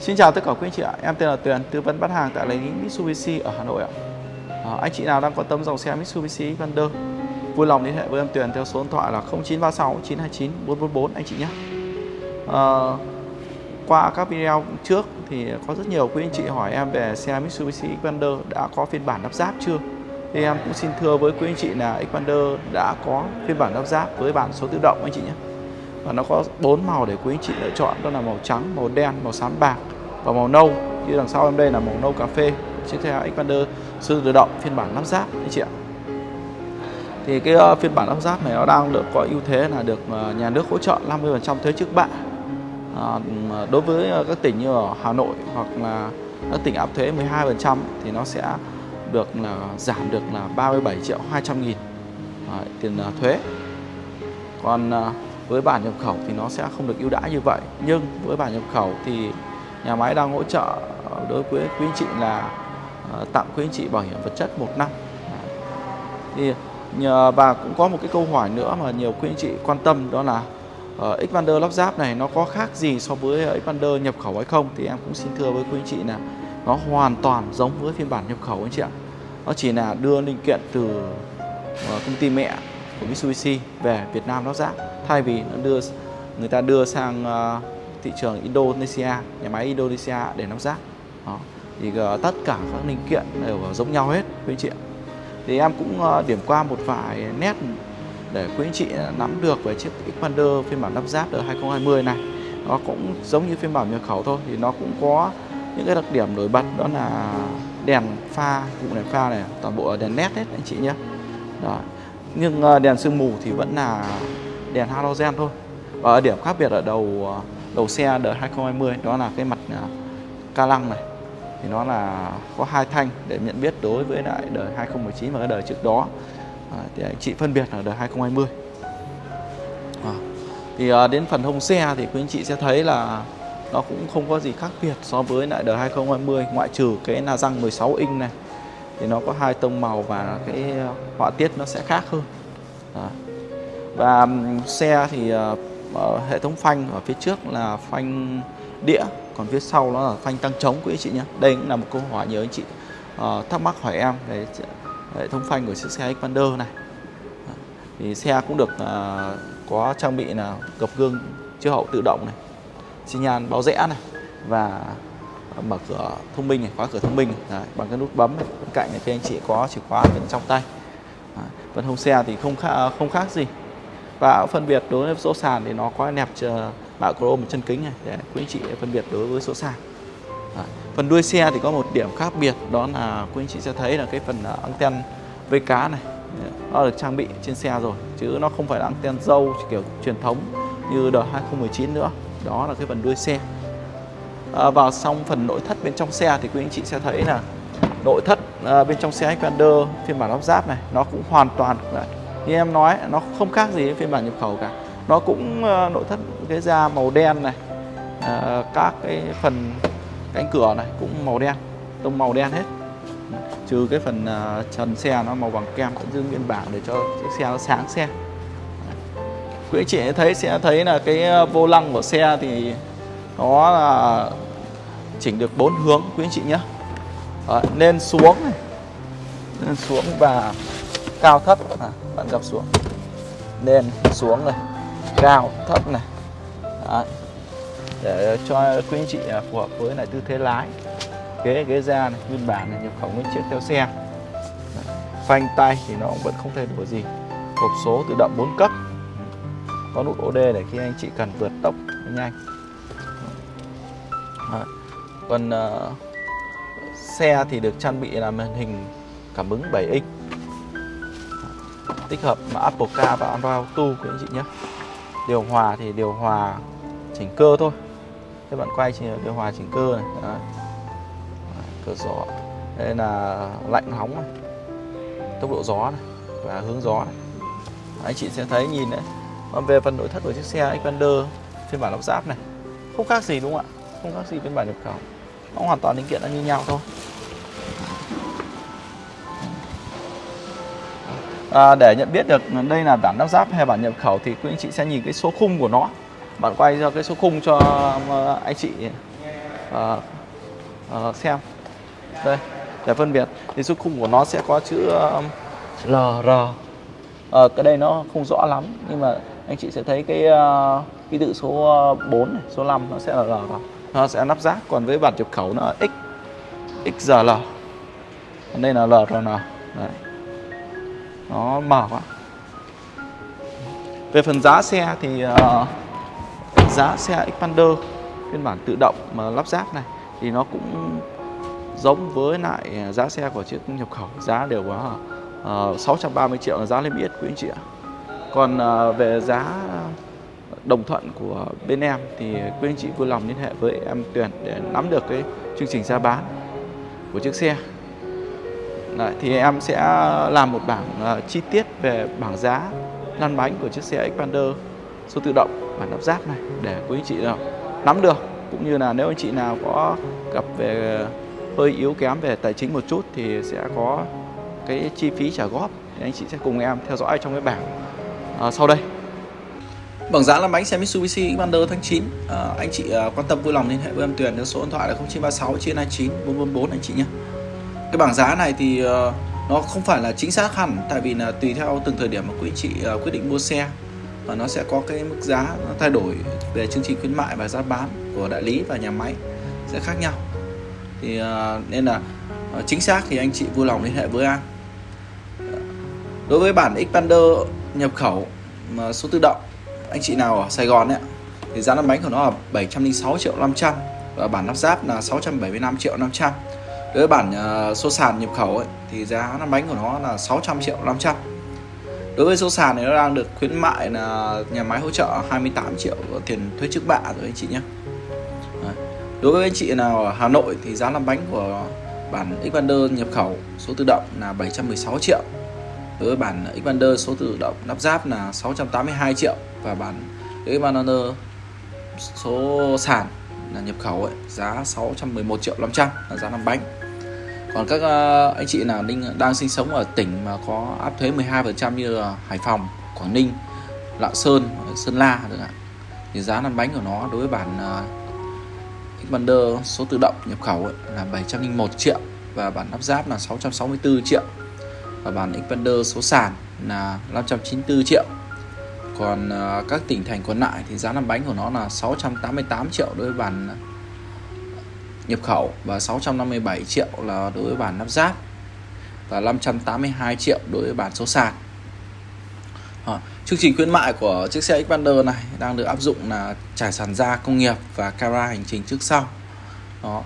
Xin chào tất cả quý anh chị ạ, em tên là Tuyền, tư vấn bán hàng tại lấy Mitsubishi ở Hà Nội ạ. À, anh chị nào đang quan tâm dòng xe Mitsubishi Xpander, vui lòng liên hệ với em Tuyền theo số điện thoại là 0936 929 444 anh chị nhé. À, qua các video trước thì có rất nhiều quý anh chị hỏi em về xe Mitsubishi Xpander đã có phiên bản lắp ráp chưa? Thì em cũng xin thưa với quý anh chị là Xpander đã có phiên bản lắp ráp với bản số tự động anh chị nhé và nó có bốn màu để quý anh chị lựa chọn. Đó là màu trắng màu đen màu xám bạc và màu nâu. Như đằng sau em đây là màu nâu cà phê. Chiếc xe Xpander sư tự động phiên bản lắp ráp anh chị ạ. Thì cái uh, phiên bản lắp ráp này nó đang được có ưu thế là được uh, nhà nước hỗ trợ 50% thuế trước bạ. À, đối với uh, các tỉnh như ở Hà Nội hoặc là các tỉnh áp thuế 12% thì nó sẽ được là giảm được là 37 triệu 200 nghìn à, tiền uh, thuế. Còn uh, với bản nhập khẩu thì nó sẽ không được ưu đãi như vậy. Nhưng với bản nhập khẩu thì nhà máy đang hỗ trợ đối với quý anh chị là ờ, tặng quý anh chị bảo hiểm vật chất một năm. Thì nhờ và cũng có một cái câu hỏi nữa mà nhiều quý anh chị quan tâm đó là ờ, uh, Xpander lắp ráp này nó có khác gì so với Xpander nhập khẩu hay không? Thì em cũng xin thưa với quý anh chị là nó hoàn toàn giống với phiên bản nhập khẩu anh chị ạ. Nó chỉ là đưa linh kiện từ uh, công ty mẹ của Mitsubishi về Việt Nam lắp ráp thay vì nó đưa người ta đưa sang uh, thị trường Indonesia nhà máy Indonesia để lắp ráp Đó. thì uh, tất cả các linh kiện đều giống nhau hết quý anh chị ạ thì em cũng uh, điểm qua một vài nét để quý anh chị nắm được về chiếc Xpander phiên bản lắp ráp đời 2020 này nó cũng giống như phiên bản nhập khẩu thôi thì nó cũng có những cái đặc điểm nổi bật đó là đèn pha vụ đèn pha này toàn bộ đèn led hết anh chị nhé Đó nhưng ờ, đèn sương mù thì vẫn là đèn halogen thôi. Và điểm khác biệt ở đầu ờ, đầu xe đời 2020 đó là cái mặt ờ, ca lăng này. Thì nó là có hai thanh để nhận biết đối với lại đời 2019 và cái đời trước đó. À, thì anh chị phân biệt ở đời 2020 à, thì à, đến phần hông xe thì quý anh chị sẽ thấy là nó cũng không có gì khác biệt so với lại đời 2020 ngoại trừ cái là răng 16 inch này thì nó có hai tông màu và cái ờ, họa tiết nó sẽ khác hơn. À. và xe thì uh, hệ thống phanh ở phía trước là phanh đĩa còn phía sau nó là phanh tăng trống quý anh chị nhé. Đây cũng là một câu hỏi nhớ anh chị uh, thắc mắc hỏi em về hệ thống phanh của chiếc xe Xpander này. Thì xe cũng được uh, có trang bị là gập gương chiếu hậu tự động này xi nhan báo rẽ này và mở cửa thông minh này khóa cửa thông minh này, Đấy, bằng cái nút bấm này. bên cạnh này thì anh chị có chìa khóa bên trong tay Đấy, phần hông xe thì không khác, không khác gì và phân biệt đối với số sàn thì nó có nẹp mạ chrome chân kính này để quý anh chị phân biệt đối với số sàn Đấy. phần đuôi xe thì có một điểm khác biệt đó là quý anh chị sẽ thấy là cái phần ờ, anten vây cá này nó được trang bị trên xe rồi chứ nó không phải là anten dâu kiểu truyền thống như đời 2019 nữa đó là cái phần đuôi xe à, vào xong phần nội thất bên trong xe thì quý anh chị sẽ thấy là nội thất à, bên trong xe Xpander phiên bản lắp ráp này nó cũng hoàn toàn như em nói nó không khác gì với phiên bản nhập khẩu cả. Nó cũng ờ, nội thất cái da màu đen này các cái phần cánh cửa này cũng màu đen tông màu đen hết. Trừ cái phần uh, trần xe nó màu bằng kem vẫn giữ nguyên bản để cho chiếc xe nó sáng xe. Quý anh chị thấy sẽ thấy là cái vô lăng của xe thì nó là chỉnh được bốn hướng quý anh chị nhé. Đấy, lên xuống này. Lên xuống và cao thấp. À, bạn gặp xuống. Lên xuống này. Cao thấp này. Đấy. để cho quý anh chị à, phù hợp với lại tư thế lái. Ghế ghế da này nguyên bản này nhập khẩu nguyên chiếc theo xe. Đấy. phanh tay thì nó vẫn không thay đổi gì. Hộp số tự động 4 cấp. Có nút OD để khi anh chị cần vượt tốc nhanh. Còn uh, xe thì được trang bị là màn hình cảm ứng 7 inch tích hợp mà Apple Car và Android Auto quý anh chị nhé. Điều hòa thì điều hòa chỉnh cơ thôi. Các bạn quay chỉ điều hòa chỉnh cơ này. Đấy. cửa gió. Đây là lạnh nóng này. Tốc độ gió này và hướng gió này. Anh chị sẽ thấy nhìn đấy. Còn về phần nội thất của chiếc xe Xpander phiên bản lắp ráp này. Không khác gì đúng không ạ? Không khác gì phiên bản nhập khẩu. Nó hoàn toàn linh kiện nó như nhau thôi. À, để nhận biết được đây là bản lắp ráp hay bản nhập khẩu thì quý anh chị sẽ nhìn cái số khung của nó. Bạn quay cho cái số khung cho anh chị uh, uh, xem. Đây để phân biệt. Thì số khung của nó sẽ có chữ um, LR ờ, cái đây nó không rõ lắm nhưng mà anh chị sẽ thấy cái uh, ký tự số 4 này, số 5 nó sẽ là LR nó sẽ lắp ráp. Còn với bản nhập khẩu nó là X XRL còn đây là LRN đấy. Nó mở quá. Về phần giá xe thì uh, giá xe Expander phiên bản tự động mà lắp ráp này thì nó cũng giống với lại giá xe của chiếc nhập khẩu. Giá đều có uh, 630 triệu là giá lên biết quý anh chị ạ. Còn uh, về giá đồng thuận của bên em thì quý anh chị vui lòng liên hệ với em Tuyền để nắm được cái chương trình giá bán của chiếc xe. Đấy, thì em sẽ làm một bảng uh, chi tiết về bảng giá lăn bánh của chiếc xe Expander số tự động bản lắp ráp này để quý anh chị nào nắm được. Cũng như là nếu anh chị nào có gặp về hơi yếu kém về tài chính một chút thì sẽ có cái chi phí trả góp thì anh chị sẽ cùng em theo dõi trong cái bảng uh, sau đây. Bảng giá làm bánh xe Mitsubishi Xpander tháng 9 à, Anh chị à, quan tâm vui lòng liên hệ với em Tuyền theo số điện thoại là 0936 929 444 anh chị nhé. Cái bảng giá này thì à, nó không phải là chính xác hẳn tại vì là tùy theo từng thời điểm mà quý chị à, quyết định mua xe. Và nó sẽ có cái mức giá nó thay đổi về chương trình khuyến mại và giá bán của đại lý và nhà máy sẽ khác nhau. Thì à, nên là à, chính xác thì anh chị vui lòng liên hệ với anh đối với bản Xpander nhập khẩu mà số tự động anh chị nào ở Sài Gòn ấy thì giá lăn bánh của nó là 706 triệu 500 và bản lắp ráp là 675 triệu 500 đối với bản ờ, uh, số sàn nhập khẩu ấy, thì giá lăn bánh của nó là 600 triệu 500 đối với số sàn này nó đang được khuyến mại là nhà máy hỗ trợ 28 triệu tiền thuế trước bạ rồi anh chị nhé. Đối với anh chị nào ở Hà Nội thì giá lăn bánh của bản Xpander nhập khẩu số tự động là 716 triệu với bản Xpander số tự động lắp ráp là 682 triệu và bản Xpander số sàn là nhập khẩu ấy, giá 611 triệu 500 là giá năm bánh. Còn các ờ, anh chị nào đang sinh sống ở tỉnh mà có áp thuế 12% như là Hải Phòng, Quảng Ninh, Lạng Sơn, Sơn La được ạ thì giá lăn bánh của nó đối với bản ờ, Xpander số tự động nhập khẩu ấy, là 701 triệu và bản lắp ráp là 664 triệu và bản Xpander số sàn là 594 triệu. Còn uh, các tỉnh thành còn lại thì giá làm bánh của nó là 688 triệu đối với bản à, nhập khẩu và 657 triệu là đối với bản lắp ráp và 582 triệu đối với bản số sàn. À, chương trình khuyến mại của chiếc xe Xpander này đang được áp dụng là trải sàn da công nghiệp và camera hành trình trước sau. Đó.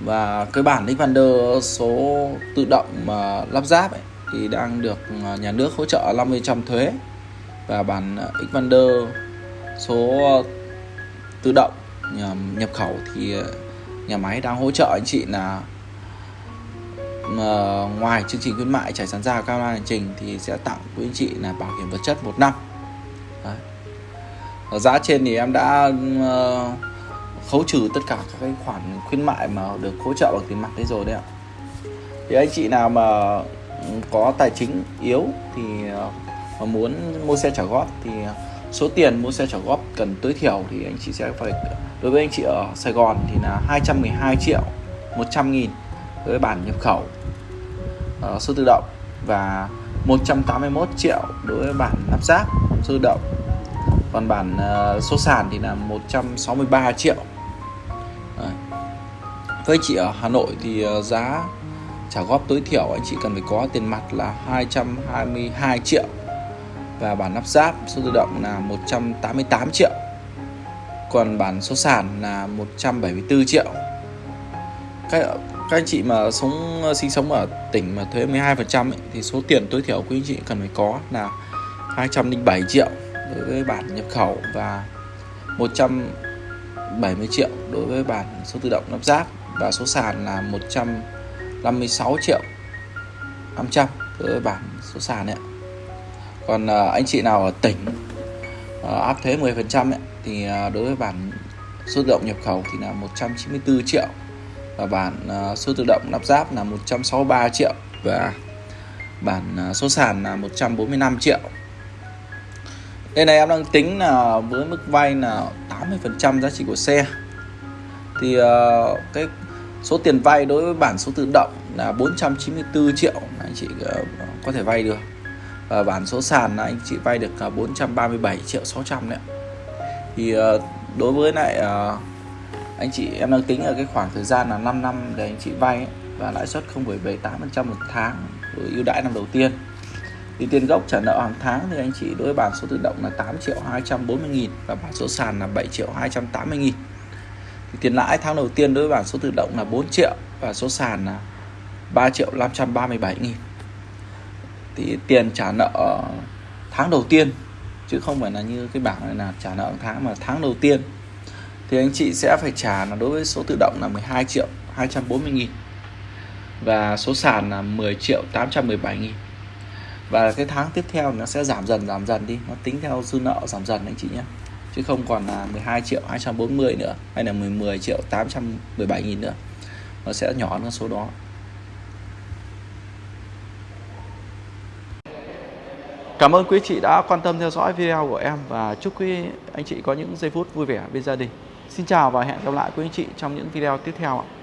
Và cái bản Xpander số tự động mà lắp ráp ấy, thì đang được à, nhà nước hỗ trợ 50% thuế và bản à, Xpander số tự động à, nhập khẩu thì nhà máy đang hỗ trợ anh chị là mà ngoài chương trình khuyến mại trải sàn ra cao hành trình thì sẽ tặng quý anh chị là bảo hiểm vật chất một năm Đấy. ở giá trên thì em đã uh, khấu trừ tất cả các cái khoản khuyến mại mà được hỗ trợ bằng tiền mặt đấy rồi đấy ạ thì anh chị nào mà có tài chính yếu thì ờ, mà muốn mua xe trả góp thì số tiền mua xe trả góp cần tối thiểu thì anh chị sẽ phải đối với anh chị ở Sài Gòn thì là 212 triệu 100 nghìn với bản nhập khẩu uh, số tự động và 181 triệu đối với bản lắp ráp số tự động còn bản uh, số sàn thì là 163 triệu Đấy. với chị ở Hà Nội thì uh, giá trả góp tối thiểu anh chị cần phải có tiền mặt là 222 triệu. Và bản lắp ráp số tự động là 188 triệu. Còn bản số sàn là 174 triệu. Các, các anh chị mà sống sinh sống ở tỉnh mà thuế 12% ấy, thì số tiền tối thiểu quý anh chị cần phải có là 207 triệu đối với bản nhập khẩu và 170 triệu đối với bản số tự động lắp ráp và số sàn là 56 triệu 500 với bản số sàn ấy. Còn à, anh chị nào ở tỉnh à, áp thuế 10% ấy, thì à, đối với bản số tự động nhập khẩu thì là 194 triệu và bản số tự động lắp ráp là 163 triệu và bản số sàn là 145 triệu đây này em đang tính là với mức vay là 80% giá trị của xe thì uh, cái số tiền vay đối với bản số tự động là 494 triệu anh chị ờ, có thể vay được. Và bản số sàn là anh chị vay được 437 triệu 600 đấy thì ờ, đối với lại ờ, anh chị em đang tính ở cái khoảng thời gian là 5 năm để anh chị vay ấy, và lãi suất 0,78% một tháng với ưu đãi năm đầu tiên. Thì tiền gốc trả nợ hàng tháng thì anh chị đối với bản số tự động là 8 triệu 240 nghìn và bản số sàn là 7 triệu 280 nghìn thì tiền lãi tháng đầu tiên đối với bản số tự động là 4 triệu và số sàn là 3 triệu 537 nghìn. Thì tiền trả nợ tháng đầu tiên, chứ không phải là như cái bảng này là trả nợ tháng, mà tháng đầu tiên. Thì anh chị sẽ phải trả là đối với số tự động là 12 triệu 240 nghìn và số sàn là 10 triệu 817 nghìn. Và cái tháng tiếp theo nó sẽ giảm dần giảm dần đi, nó tính theo dư nợ giảm dần anh chị nhé chứ không còn là 12 triệu 240 nữa hay là 10, 10 triệu 817 nghìn nữa nó sẽ nhỏ hơn số đó Cảm ơn quý chị đã quan tâm theo dõi video của em và chúc quý anh chị có những giây phút vui vẻ bên gia đình. Xin chào và hẹn gặp lại quý anh chị trong những video tiếp theo ạ.